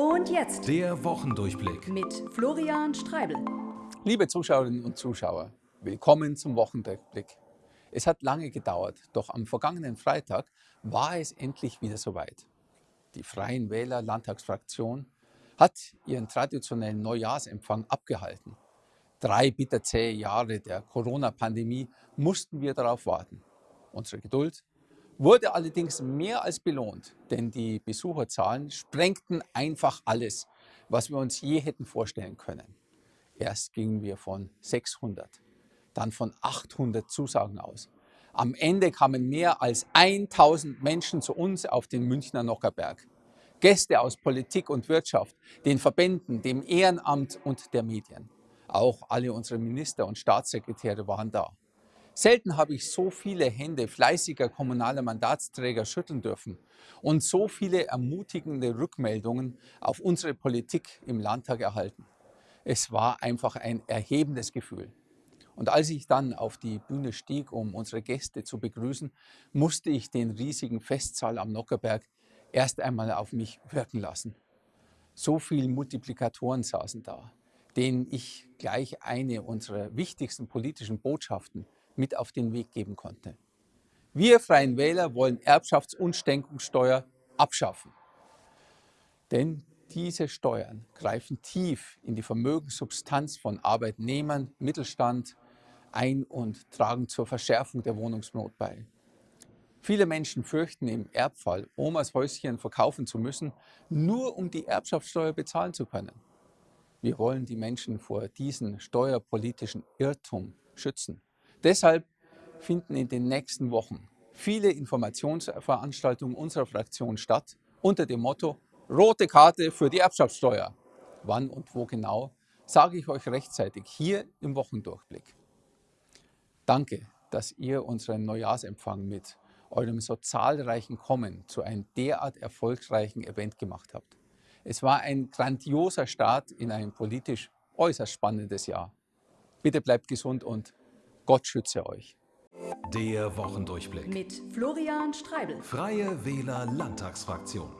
Und jetzt Der Wochendurchblick. mit Florian Streibel. Liebe Zuschauerinnen und Zuschauer, willkommen zum Wochendurchblick. Es hat lange gedauert, doch am vergangenen Freitag war es endlich wieder soweit. Die Freien Wähler Landtagsfraktion hat ihren traditionellen Neujahrsempfang abgehalten. Drei bitterzähe Jahre der Corona-Pandemie mussten wir darauf warten. Unsere Geduld wurde allerdings mehr als belohnt, denn die Besucherzahlen sprengten einfach alles, was wir uns je hätten vorstellen können. Erst gingen wir von 600, dann von 800 Zusagen aus. Am Ende kamen mehr als 1000 Menschen zu uns auf den Münchner Nockerberg. Gäste aus Politik und Wirtschaft, den Verbänden, dem Ehrenamt und der Medien. Auch alle unsere Minister und Staatssekretäre waren da. Selten habe ich so viele Hände fleißiger kommunaler Mandatsträger schütteln dürfen und so viele ermutigende Rückmeldungen auf unsere Politik im Landtag erhalten. Es war einfach ein erhebendes Gefühl. Und als ich dann auf die Bühne stieg, um unsere Gäste zu begrüßen, musste ich den riesigen Festsaal am Nockerberg erst einmal auf mich wirken lassen. So viele Multiplikatoren saßen da, denen ich gleich eine unserer wichtigsten politischen Botschaften mit auf den Weg geben konnte. Wir Freien Wähler wollen Erbschafts- und Schenkungssteuer abschaffen. Denn diese Steuern greifen tief in die Vermögenssubstanz von Arbeitnehmern, Mittelstand ein und tragen zur Verschärfung der Wohnungsnot bei. Viele Menschen fürchten im Erbfall, Omas Häuschen verkaufen zu müssen, nur um die Erbschaftssteuer bezahlen zu können. Wir wollen die Menschen vor diesem steuerpolitischen Irrtum schützen. Deshalb finden in den nächsten Wochen viele Informationsveranstaltungen unserer Fraktion statt unter dem Motto Rote Karte für die Erbschaftssteuer. Wann und wo genau, sage ich euch rechtzeitig hier im Wochendurchblick. Danke, dass ihr unseren Neujahrsempfang mit eurem so zahlreichen Kommen zu einem derart erfolgreichen Event gemacht habt. Es war ein grandioser Start in ein politisch äußerst spannendes Jahr. Bitte bleibt gesund und Gott schütze euch. Der Wochendurchblick. Mit Florian Streibel. Freie Wähler Landtagsfraktion.